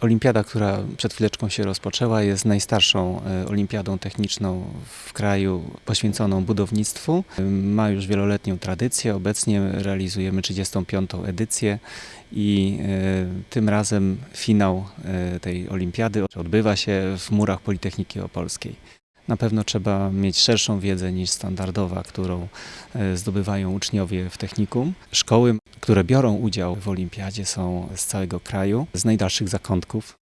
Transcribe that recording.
Olimpiada, która przed chwileczką się rozpoczęła, jest najstarszą e, olimpiadą techniczną w kraju poświęconą budownictwu. Ma już wieloletnią tradycję. Obecnie realizujemy 35. edycję i e, tym razem finał e, tej olimpiady odbywa się w murach Politechniki Opolskiej. Na pewno trzeba mieć szerszą wiedzę niż standardowa, którą e, zdobywają uczniowie w technikum. Szkoły, które biorą udział w olimpiadzie są z całego kraju, z najdalszych zakątków.